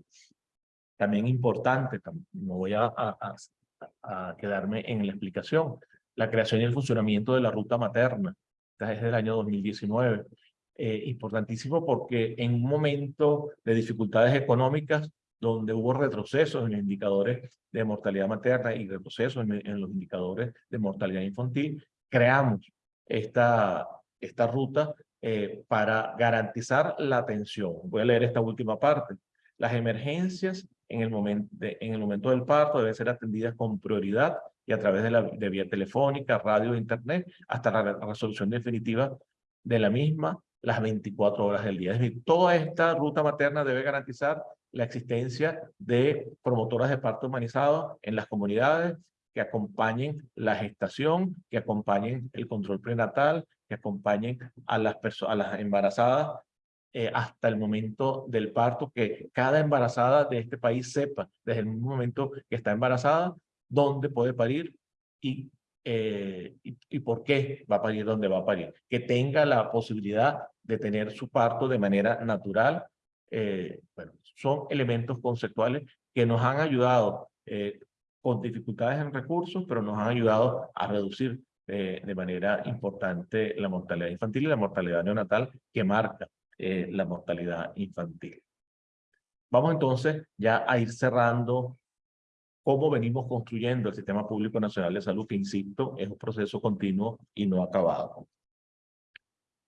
También importante, no voy a, quedarme en la explicación, la creación y el funcionamiento de la ruta materna, esta es del año 2019. Eh, importantísimo porque en un momento de dificultades económicas, donde hubo retrocesos en los indicadores de mortalidad materna y retrocesos en, los indicadores de mortalidad infantil, creamos esta, esta ruta eh, para garantizar la atención. Voy a leer esta última parte. Las emergencias en el, momento en el momento del parto deben ser atendidas con prioridad y a través de, la, vía telefónica, radio internet, hasta la resolución definitiva de la misma las 24 horas del día. Es decir, toda esta ruta materna debe garantizar la existencia de promotoras de parto humanizado en las comunidades que acompañen la gestación, que acompañen el control prenatal, que acompañen a las, a las embarazadas eh, hasta el momento del parto, que cada embarazada de este país sepa desde el momento que está embarazada dónde puede parir y, eh, y, y, por qué va a parir donde va a parir. Que tenga la posibilidad de tener su parto de manera natural. Eh, bueno, son elementos conceptuales que nos han ayudado eh, con dificultades en recursos, pero nos han ayudado a reducir eh, de manera importante la mortalidad infantil y la mortalidad neonatal que marca la mortalidad infantil. Vamos entonces ya a ir cerrando cómo venimos construyendo el Sistema Público Nacional de Salud, que insisto, es un proceso continuo y no acabado.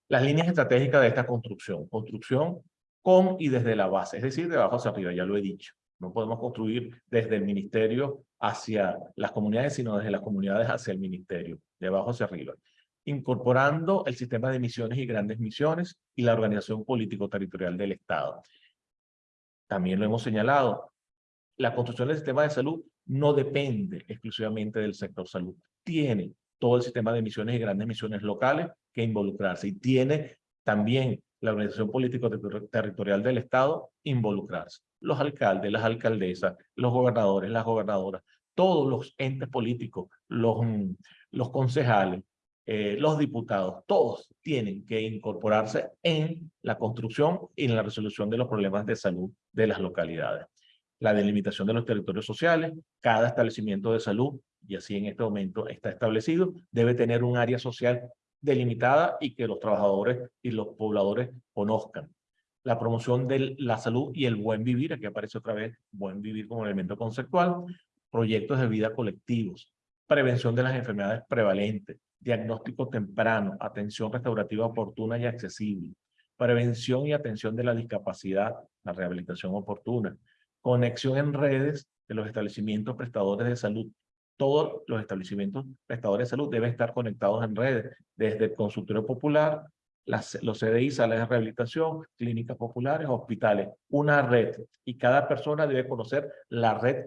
Las líneas estratégicas de esta construcción. Construcción con y desde la base, es decir, de abajo hacia arriba, ya lo he dicho. No podemos construir desde el ministerio hacia las comunidades, sino desde las comunidades hacia el ministerio, de abajo hacia arriba. Incorporando el sistema de misiones y grandes misiones y la organización político-territorial del Estado. También lo hemos señalado, la construcción del sistema de salud no depende exclusivamente del sector salud. Tiene todo el sistema de misiones y grandes misiones locales que involucrarse y tiene también la organización político-territorial del Estado involucrarse. Los alcaldes, las alcaldesas, los gobernadores, las gobernadoras, todos los entes políticos, los, mm, los concejales, eh, los diputados, todos tienen que incorporarse en la construcción y en la resolución de los problemas de salud de las localidades. La delimitación de los territorios sociales, cada establecimiento de salud, y así en este momento está establecido, debe tener un área social delimitada y que los trabajadores y los pobladores conozcan. La promoción de la salud y el buen vivir, aquí aparece otra vez buen vivir como elemento conceptual, proyectos de vida colectivos, prevención de las enfermedades prevalentes, diagnóstico temprano, atención restaurativa oportuna y accesible, prevención y atención de la discapacidad, la rehabilitación oportuna, conexión en redes de los establecimientos prestadores de salud todos los establecimientos prestadores de salud deben estar conectados en redes, desde el consultorio popular, los CDI, salas de rehabilitación, clínicas populares, hospitales, una red. Y cada persona debe conocer la red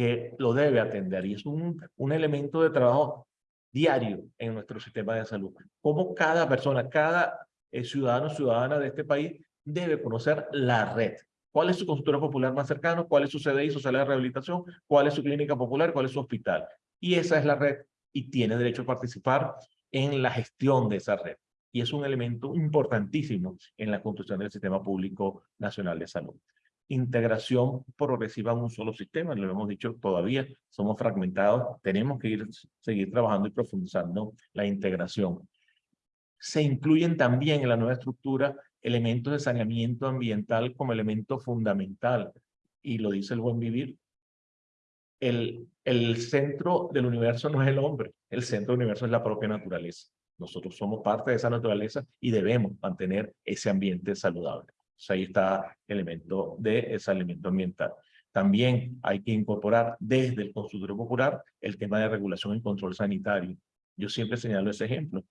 que lo debe atender. Y es un, un elemento de trabajo diario en nuestro sistema de salud. Como cada persona, cada eh, ciudadano ciudadana de este país debe conocer la red cuál es su consultorio popular más cercano, cuál es su CDI, su sala de rehabilitación, cuál es su clínica popular, cuál es su hospital. Y esa es la red y tiene derecho a participar en la gestión de esa red. Y es un elemento importantísimo en la construcción del Sistema Público Nacional de Salud. Integración progresiva en un solo sistema, lo hemos dicho todavía, somos fragmentados, tenemos que ir, seguir trabajando y profundizando la integración. Se incluyen también en la nueva estructura elementos de saneamiento ambiental como elemento fundamental. Y lo dice el buen vivir. El, el centro del universo no es el hombre, el centro del universo es la propia naturaleza. Nosotros somos parte de esa naturaleza y debemos mantener ese ambiente saludable. Ahí está el elemento de ese elemento ambiental. También hay que incorporar desde el consultorio popular el tema de regulación y control sanitario. Yo siempre señalo ese ejemplo.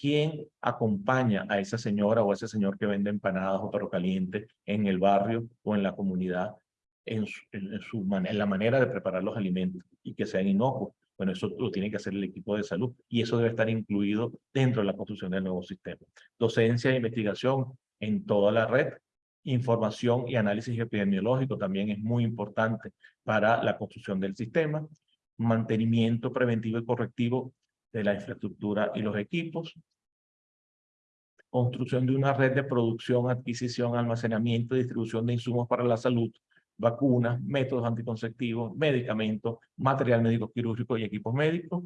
¿Quién acompaña a esa señora o ese señor que vende empanadas o perro caliente en el barrio o en la comunidad en, su, en, en la manera de preparar los alimentos y que sean inocuos? Bueno, eso lo tiene que hacer el equipo de salud y eso debe estar incluido dentro de la construcción del nuevo sistema. Docencia e investigación en toda la red. Información y análisis epidemiológico también es muy importante para la construcción del sistema. Mantenimiento preventivo y correctivo de la infraestructura y los equipos, construcción de una red de producción, adquisición, almacenamiento y distribución de insumos para la salud, vacunas, métodos anticonceptivos, medicamentos, material médico quirúrgico y equipos médicos,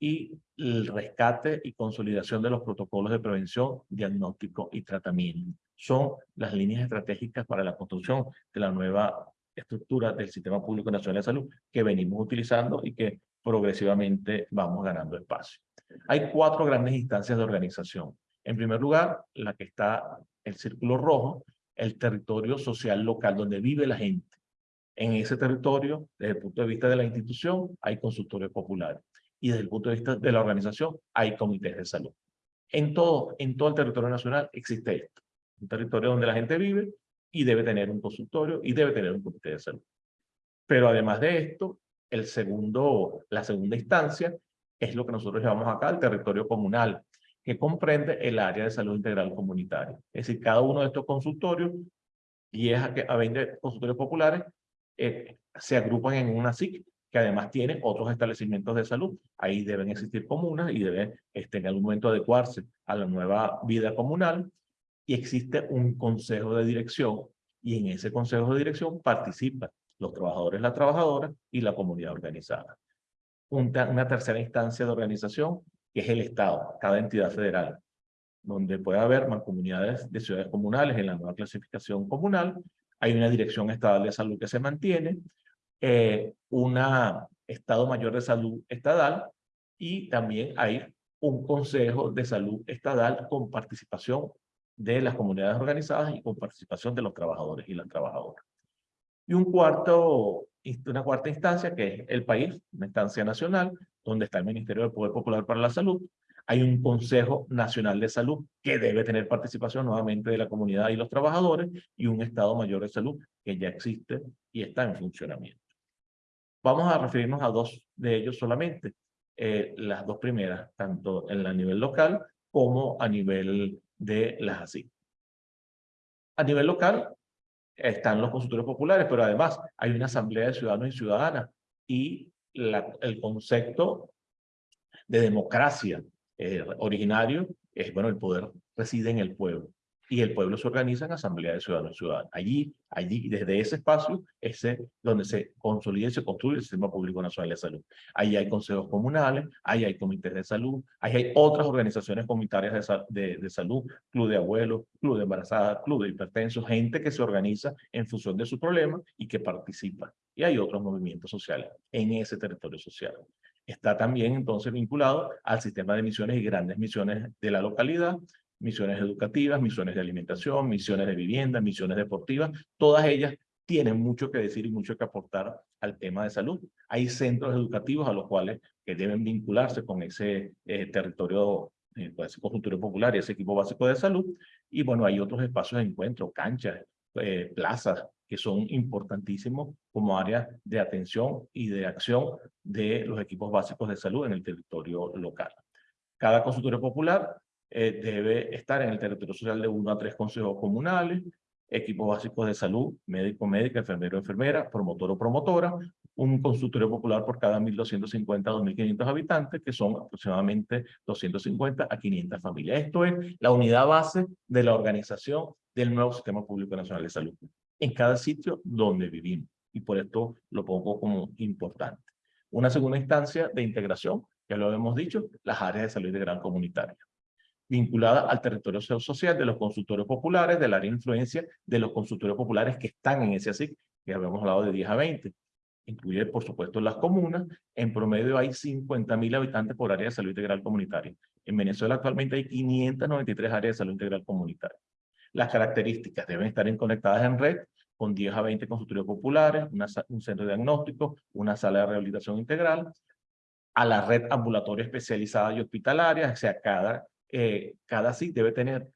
y el rescate y consolidación de los protocolos de prevención, diagnóstico y tratamiento. Son las líneas estratégicas para la construcción de la nueva estructura del Sistema Público Nacional de Salud que venimos utilizando y que progresivamente vamos ganando espacio. Hay cuatro grandes instancias de organización. En primer lugar, la que está el círculo rojo, el territorio social local donde vive la gente. En ese territorio, desde el punto de vista de la institución, hay consultorios populares. Y desde el punto de vista de la organización, hay comités de salud. En todo, en todo el territorio nacional existe esto. Un territorio donde la gente vive y debe tener un consultorio y debe tener un comité de salud. Pero además de esto, el segundo, la segunda instancia es lo que nosotros llamamos acá el territorio comunal, que comprende el área de salud integral comunitaria. Es decir, cada uno de estos consultorios, 10 a 20 consultorios populares, eh, se agrupan en una SIC que además tiene otros establecimientos de salud. Ahí deben existir comunas y deben este, en algún momento adecuarse a la nueva vida comunal. Y existe un consejo de dirección y en ese consejo de dirección participan los trabajadores, las trabajadoras y la comunidad organizada. Una, tercera instancia de organización que es el Estado, cada entidad federal, donde puede haber mancomunidades de ciudades comunales en la nueva clasificación comunal, hay una dirección estatal de salud que se mantiene, eh, un Estado Mayor de Salud Estatal y también hay un Consejo de Salud Estatal con participación de las comunidades organizadas y con participación de los trabajadores y las trabajadoras. Y un cuarto, una cuarta instancia que es el país, una instancia nacional, donde está el Ministerio del Poder Popular para la Salud. Hay un Consejo Nacional de Salud que debe tener participación nuevamente de la comunidad y los trabajadores y un Estado Mayor de Salud que ya existe y está en funcionamiento. Vamos a referirnos a dos de ellos solamente. Eh, las dos primeras, tanto en el nivel local como a nivel de las ASIC. A nivel local están los consultores populares, pero además hay una asamblea de ciudadanos y ciudadanas y el concepto de democracia eh, originario es, bueno, el poder reside en el pueblo y el pueblo se organiza en asamblea de ciudadanos y ciudadanas. Allí, allí, desde ese espacio, ese donde se consolida y se construye el Sistema Público Nacional de Salud. Ahí hay consejos comunales, ahí hay comités de salud, ahí hay otras organizaciones comunitarias de, de, salud, club de abuelos, club de embarazadas, club de hipertensos, gente que se organiza en función de su problema y que participa. Y hay otros movimientos sociales en ese territorio social está también entonces vinculado al sistema de misiones y grandes misiones de la localidad, misiones educativas, misiones de alimentación, misiones de vivienda, misiones deportivas, todas ellas tienen mucho que decir y mucho que aportar al tema de salud. Hay centros educativos a los cuales que deben vincularse con ese eh, territorio, eh, con ese conjunto popular y ese equipo básico de salud. Y bueno, hay otros espacios de encuentro, canchas, eh, plazas, que son importantísimos como áreas de atención y de acción de los equipos básicos de salud en el territorio local. Cada consultorio popular eh, debe estar en el territorio social de uno a tres consejos comunales, equipos básicos de salud, médico, médica, enfermero, enfermera, promotor o promotora, un consultorio popular por cada 1.250 a 2.500 habitantes, que son aproximadamente 250 a 500 familias. Esto es la unidad base de la organización del nuevo Sistema Público Nacional de Salud, en cada sitio donde vivimos. Y por esto lo pongo como importante. Una segunda instancia de integración, ya lo hemos dicho, las áreas de salud de gran comunitaria vinculada al territorio social de los consultores populares, del área de influencia de los consultores populares que están en ese ASIC, que habíamos hablado de 10 a 20. Incluye, por supuesto, las comunas. En promedio hay 50.000 habitantes por área de salud integral comunitaria. En Venezuela actualmente hay 593 áreas de salud integral comunitaria. Las características deben estar conectadas en red con 10 a 20 consultorios populares, un centro de diagnóstico, una sala de rehabilitación integral, a la red ambulatoria especializada y hospitalaria, o sea, cada eh, cada SIC debe tener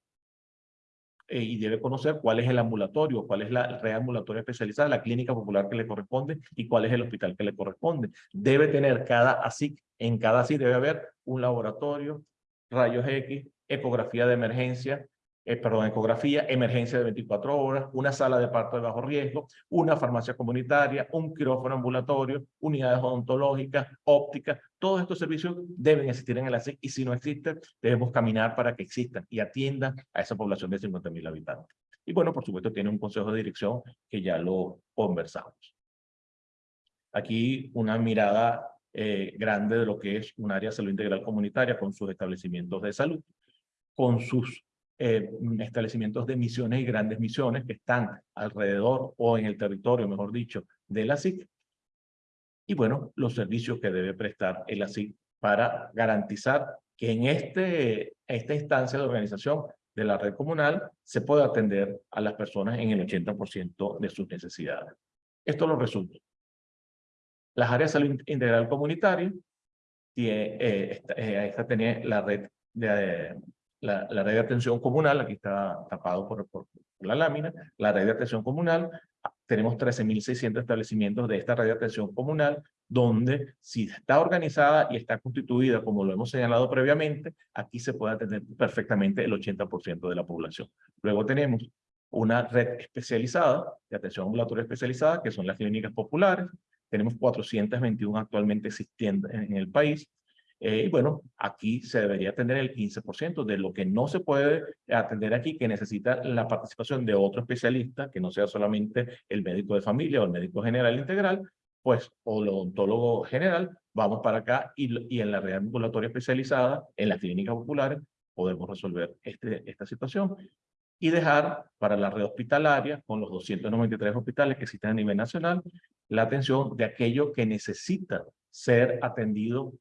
eh, y debe conocer cuál es el ambulatorio, cuál es la red ambulatoria especializada, la clínica popular que le corresponde y cuál es el hospital que le corresponde. Debe tener cada ASIC, en cada ASIC debe haber un laboratorio, rayos X, ecografía de emergencia, eh, perdón, ecografía, emergencia de 24 horas, una sala de parto de bajo riesgo, una farmacia comunitaria, un quirófano ambulatorio, unidades odontológicas, ópticas, todos estos servicios deben existir en el ASIC y si no existen, debemos caminar para que existan y atiendan a esa población de 50.000 habitantes. Y bueno, por supuesto, tiene un consejo de dirección que ya lo conversamos. Aquí una mirada eh, grande de lo que es un área de salud integral comunitaria con sus establecimientos de salud, con sus eh, establecimientos de misiones y grandes misiones que están alrededor o en el territorio, mejor dicho, de la SIC. Y bueno, los servicios que debe prestar el ASIC para garantizar que en este, esta instancia de organización de la red comunal se pueda atender a las personas en el 80% de sus necesidades. Esto lo resulta. Las áreas de salud integral comunitaria, tiene, eh, esta, eh, esta tenía la red de, la, red de atención comunal, aquí está tapado por, por, la lámina, la red de atención comunal, tenemos 13.600 establecimientos de esta red de atención comunal, donde si está organizada y está constituida, como lo hemos señalado previamente, aquí se puede atender perfectamente el 80% de la población. Luego tenemos una red especializada, de atención ambulatoria especializada, que son las clínicas populares, tenemos 421 actualmente existiendo en el país. Eh, y bueno, aquí se debería atender el 15% de lo que no se puede atender aquí, que necesita la participación de otro especialista, que no sea solamente el médico de familia o el médico general integral, pues, o el odontólogo general, vamos para acá y, y en la red ambulatoria especializada, en las clínicas populares, podemos resolver este, esta situación y dejar para la red hospitalaria, con los 293 hospitales que existen a nivel nacional, la atención de aquello que necesita ser atendido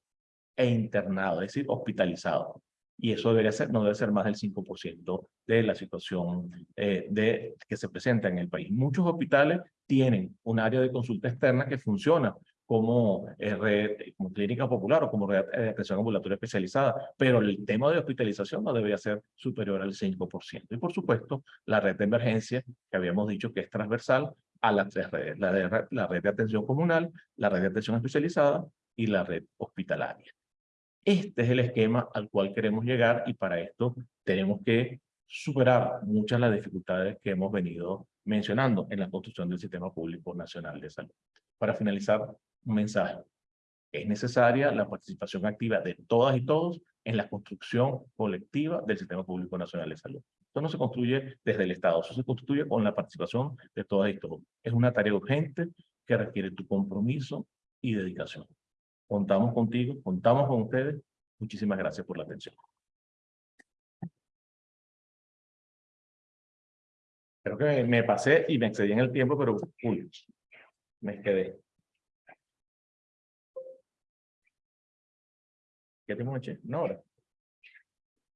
e internado, es decir, hospitalizado. Y eso debería ser, no debe ser más del 5% de la situación eh, de, que se presenta en el país. Muchos hospitales tienen un área de consulta externa que funciona como, eh, red, como clínica popular o como red de atención ambulatoria especializada, pero el tema de hospitalización no debería ser superior al 5%. Y por supuesto, la red de emergencia, que habíamos dicho que es transversal a las tres redes, la, de, la red de atención comunal, la red de atención especializada y la red hospitalaria. Este es el esquema al cual queremos llegar y para esto tenemos que superar muchas de las dificultades que hemos venido mencionando en la construcción del Sistema Público Nacional de Salud. Para finalizar, un mensaje. Es necesaria la participación activa de todas y todos en la construcción colectiva del Sistema Público Nacional de Salud. Esto no se construye desde el Estado, eso se construye con la participación de todas y todos. Es una tarea urgente que requiere tu compromiso y dedicación. Contamos contigo, contamos con ustedes. Muchísimas gracias por la atención. Creo que me pasé y me excedí en el tiempo, pero uy, me quedé. ¿Qué te noche? Una hora.